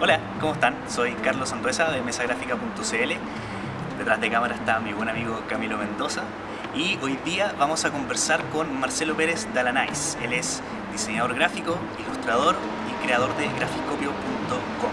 Hola, ¿cómo están? Soy Carlos Andruesa de mesagráfica.cl. Detrás de cámara está mi buen amigo Camilo Mendoza. Y hoy día vamos a conversar con Marcelo Pérez Dalanais. Él es diseñador gráfico, ilustrador y creador de grafiscopio.com.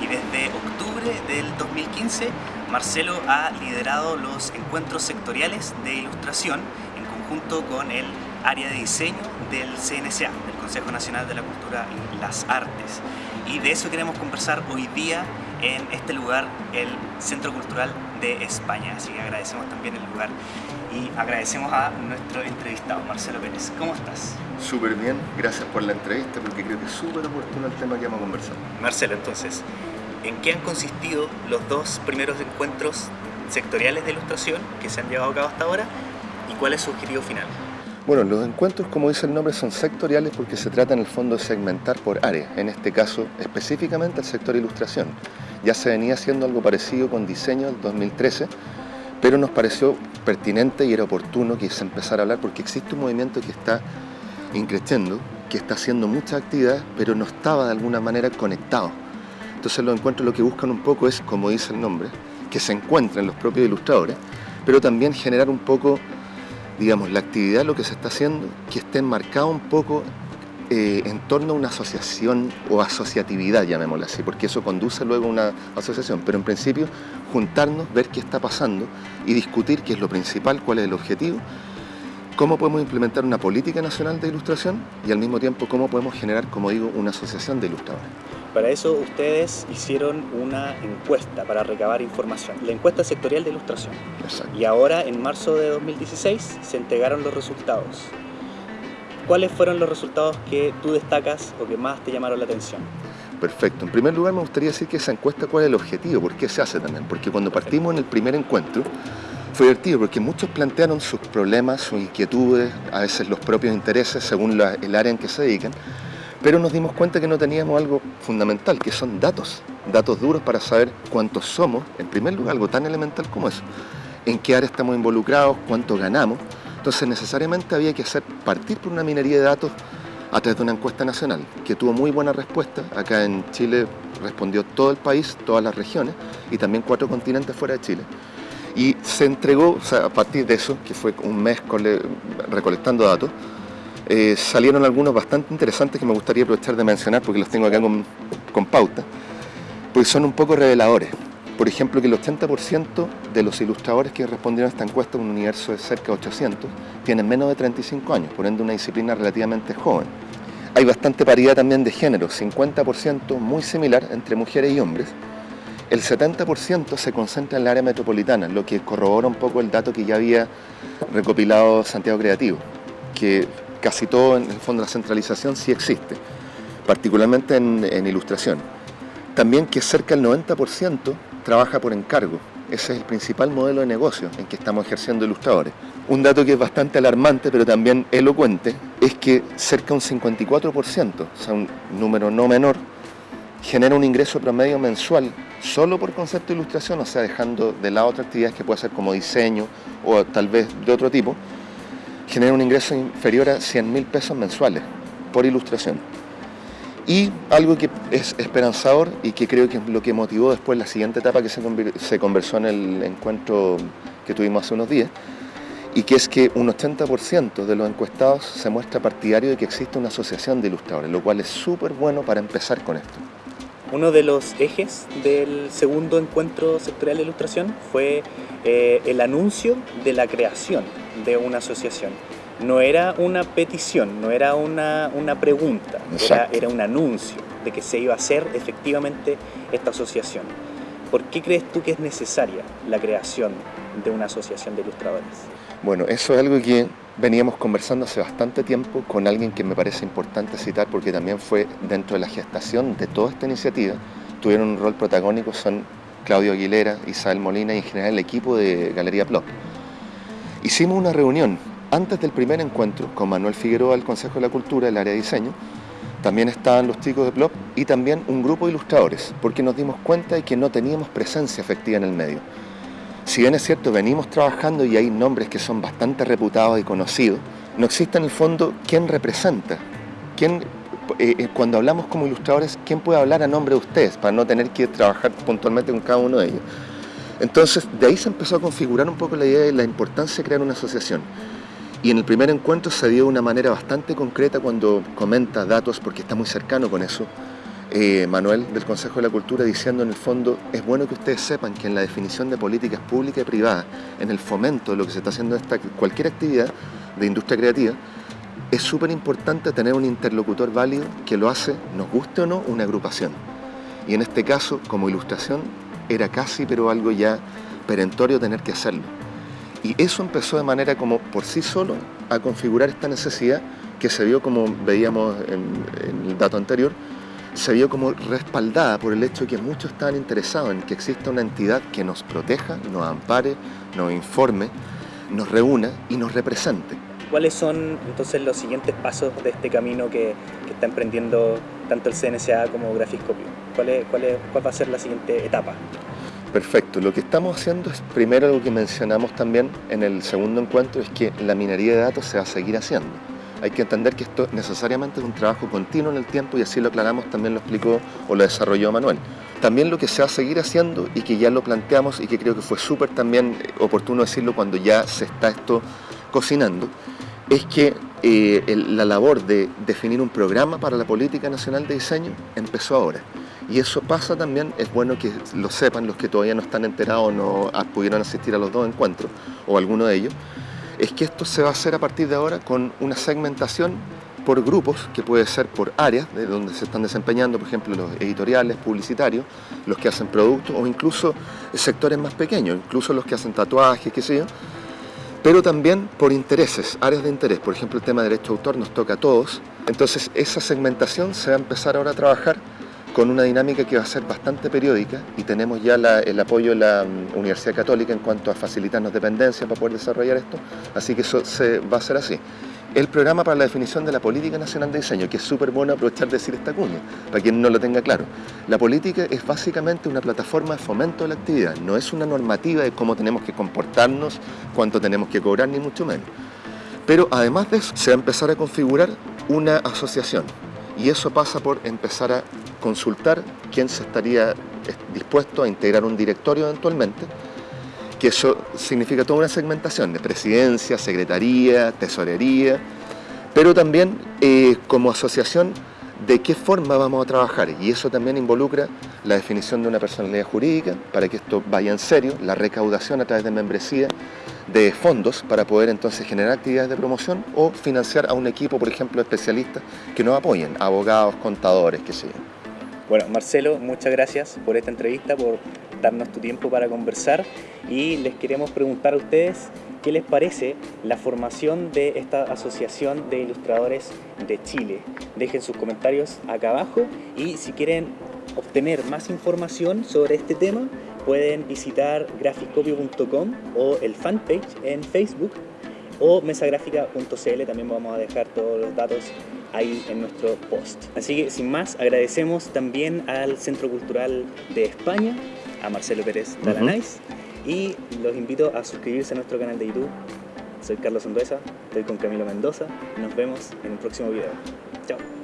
Y desde octubre del 2015, Marcelo ha liderado los encuentros sectoriales de ilustración en conjunto con el área de diseño del del Consejo Nacional de la Cultura y las Artes. Y de eso queremos conversar hoy día en este lugar, el Centro Cultural de España. Así que agradecemos también el lugar y agradecemos a nuestro entrevistado, Marcelo Pérez. ¿Cómo estás? Súper bien, gracias por la entrevista porque creo que es súper oportuno el tema que vamos a conversar. Marcelo, entonces, ¿en qué han consistido los dos primeros encuentros sectoriales de ilustración que se han llevado a cabo hasta ahora y cuál es su objetivo final? Bueno, los encuentros, como dice el nombre, son sectoriales porque se trata en el fondo de segmentar por área, en este caso específicamente el sector ilustración. Ya se venía haciendo algo parecido con diseño en 2013, pero nos pareció pertinente y era oportuno que se empezara a hablar porque existe un movimiento que está increciendo, que está haciendo muchas actividades, pero no estaba de alguna manera conectado. Entonces los encuentros lo que buscan un poco es, como dice el nombre, que se encuentren los propios ilustradores, pero también generar un poco digamos, la actividad, lo que se está haciendo, que esté enmarcado un poco eh, en torno a una asociación o asociatividad, llamémosla así, porque eso conduce luego a una asociación, pero en principio juntarnos, ver qué está pasando y discutir qué es lo principal, cuál es el objetivo, cómo podemos implementar una política nacional de ilustración y al mismo tiempo cómo podemos generar, como digo, una asociación de ilustradores. Para eso ustedes hicieron una encuesta para recabar información, la encuesta sectorial de ilustración. Exacto. Y ahora, en marzo de 2016, se entregaron los resultados. ¿Cuáles fueron los resultados que tú destacas o que más te llamaron la atención? Perfecto. En primer lugar me gustaría decir que esa encuesta cuál es el objetivo, por qué se hace también. Porque cuando partimos en el primer encuentro fue divertido porque muchos plantearon sus problemas, sus inquietudes, a veces los propios intereses según el área en que se dedican pero nos dimos cuenta que no teníamos algo fundamental, que son datos, datos duros para saber cuántos somos, en primer lugar, algo tan elemental como eso, en qué área estamos involucrados, cuánto ganamos. Entonces necesariamente había que hacer partir por una minería de datos a través de una encuesta nacional, que tuvo muy buena respuesta. Acá en Chile respondió todo el país, todas las regiones, y también cuatro continentes fuera de Chile. Y se entregó, a partir de eso, que fue un mes recolectando datos, eh, salieron algunos bastante interesantes que me gustaría aprovechar de mencionar porque los tengo acá con, con pauta, porque son un poco reveladores. Por ejemplo, que el 80% de los ilustradores que respondieron a esta encuesta, un universo de cerca de 800, tienen menos de 35 años, por ende una disciplina relativamente joven. Hay bastante paridad también de género, 50% muy similar entre mujeres y hombres. El 70% se concentra en el área metropolitana, lo que corrobora un poco el dato que ya había recopilado Santiago Creativo, que casi todo, en el fondo, la centralización sí existe, particularmente en, ilustración. También que cerca del 90% trabaja por encargo. Ese es el principal modelo de negocio en que estamos ejerciendo ilustradores. Un dato que es bastante alarmante, pero también elocuente, es que cerca de un 54%, o sea, un número no menor, genera un ingreso promedio mensual solo por concepto de ilustración, o sea, dejando de lado otras actividades que puede ser como diseño o tal vez de otro tipo, genera un ingreso inferior a 100 mil pesos mensuales por ilustración. Y algo que es esperanzador y que creo que es lo que motivó después la siguiente etapa que se conversó en el encuentro que tuvimos hace unos días, y que es que un 80% de los encuestados se muestra partidario de que existe una asociación de ilustradores, lo cual es súper bueno para empezar con esto. Uno de los ejes del segundo encuentro sectorial de ilustración fue eh, el anuncio de la creación de una asociación. No era una petición, no era una, pregunta, era, era, un anuncio de que se iba a hacer efectivamente esta asociación. ¿Por qué crees tú que es necesaria la creación de una asociación de ilustradores? Bueno, eso es algo que veníamos conversando hace bastante tiempo con alguien que me parece importante citar porque también fue dentro de la gestación de toda esta iniciativa, tuvieron un rol protagónico, son Claudio Aguilera, Isabel Molina y en general el equipo de Galería Plop. Hicimos una reunión antes del primer encuentro con Manuel Figueroa del Consejo de la Cultura, del área de diseño, también estaban los chicos de Plop y también un grupo de ilustradores, porque nos dimos cuenta de que no teníamos presencia efectiva en el medio. Si bien es cierto, venimos trabajando y hay nombres que son bastante reputados y conocidos, no existe en el fondo quién representa, quién eh, eh, cuando hablamos como ilustradores, ¿quién puede hablar a nombre de ustedes para no tener que trabajar puntualmente con cada uno de ellos? Entonces, de ahí se empezó a configurar un poco la idea de la importancia de crear una asociación. Y en el primer encuentro se dio de una manera bastante concreta cuando comenta datos, porque está muy cercano con eso, eh, Manuel del Consejo de la Cultura, diciendo en el fondo, es bueno que ustedes sepan que en la definición de políticas públicas y privadas, en el fomento de lo que se está haciendo en esta, cualquier actividad de industria creativa, es súper importante tener un interlocutor válido que lo hace, nos guste o no, una agrupación. Y en este caso, como ilustración, era casi, pero algo ya perentorio tener que hacerlo. Y eso empezó de manera como por sí solo a configurar esta necesidad que se vio como veíamos en, el dato anterior, se vio como respaldada por el hecho de que muchos estaban interesados en que exista una entidad que nos proteja, nos ampare, nos informe, nos reúna y nos represente. ¿Cuáles son entonces los siguientes pasos de este camino que, está emprendiendo tanto el CNSA como Grafiscopio? ¿Cuál, es, cuál, es, ¿Cuál va a ser la siguiente etapa? Perfecto, lo que estamos haciendo es primero lo que mencionamos también en el segundo encuentro, es que la minería de datos se va a seguir haciendo. Hay que entender que esto necesariamente es un trabajo continuo en el tiempo y así lo aclaramos, también lo explicó o lo desarrolló Manuel. También lo que se va a seguir haciendo y que ya lo planteamos y que creo que fue súper también oportuno decirlo cuando ya se está esto cocinando, es que eh, la labor de definir un programa para la política nacional de diseño empezó ahora. Y eso pasa también, es bueno que lo sepan los que todavía no están enterados o no pudieron asistir a los dos encuentros, o alguno de ellos, es que esto se va a hacer a partir de ahora con una segmentación por grupos, que puede ser por áreas de donde se están desempeñando, por ejemplo, los editoriales, publicitarios, los que hacen productos, o incluso sectores más pequeños, incluso los que hacen tatuajes, qué sé yo, pero también por intereses, áreas de interés. Por ejemplo, el tema de derecho de autor nos toca a todos. Entonces, esa segmentación se va a empezar ahora a trabajar con una dinámica que va a ser bastante periódica y tenemos ya el apoyo de la mm, Universidad Católica en cuanto a facilitarnos dependencia para poder desarrollar esto, así que eso se, va a ser así. El programa para la definición de la política nacional de diseño, que es súper bueno aprovechar de decir esta cuña, para quien no lo tenga claro. La política es básicamente una plataforma de fomento de la actividad, no es una normativa de cómo tenemos que comportarnos, cuánto tenemos que cobrar, ni mucho menos. Pero además de eso, se va a empezar a configurar una asociación, y eso pasa por empezar a consultar quién se estaría dispuesto a integrar un directorio eventualmente, que eso significa toda una segmentación de presidencia, secretaría, tesorería, pero también eh, como asociación de qué forma vamos a trabajar y eso también involucra la definición de una personalidad jurídica para que esto vaya en serio, la recaudación a través de membresía de fondos para poder entonces generar actividades de promoción o financiar a un equipo, por ejemplo, especialistas que nos apoyen, abogados, contadores, qué sé. Bueno, Marcelo, muchas gracias por esta entrevista, por darnos tu tiempo para conversar y les queremos preguntar a ustedes qué les parece la formación de esta Asociación de Ilustradores de Chile. Dejen sus comentarios acá abajo y si quieren obtener más información sobre este tema pueden visitar graficopio.com o el fanpage en Facebook o mesagrafica.cl, también vamos a dejar todos los datos ahí en nuestro post. Así que sin más, agradecemos también al Centro Cultural de España, a Marcelo Pérez Talanais, y los invito a suscribirse a nuestro canal de YouTube. Soy Carlos Anduesa, estoy con Camilo Mendoza, nos vemos en el próximo video. Chao.